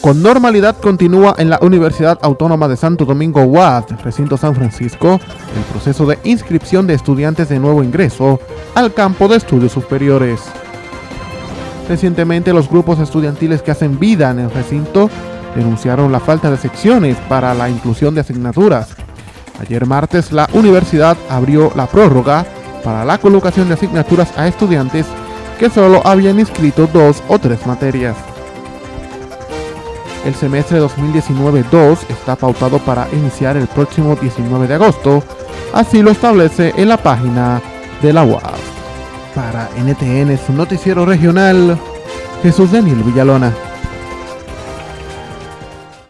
Con normalidad continúa en la Universidad Autónoma de Santo Domingo UAS, recinto San Francisco, el proceso de inscripción de estudiantes de nuevo ingreso al campo de estudios superiores. Recientemente los grupos estudiantiles que hacen vida en el recinto denunciaron la falta de secciones para la inclusión de asignaturas. Ayer martes la universidad abrió la prórroga para la colocación de asignaturas a estudiantes que solo habían inscrito dos o tres materias. El semestre 2019-2 está pautado para iniciar el próximo 19 de agosto, así lo establece en la página de la UAS. Para NTN, su noticiero regional, Jesús Daniel Villalona.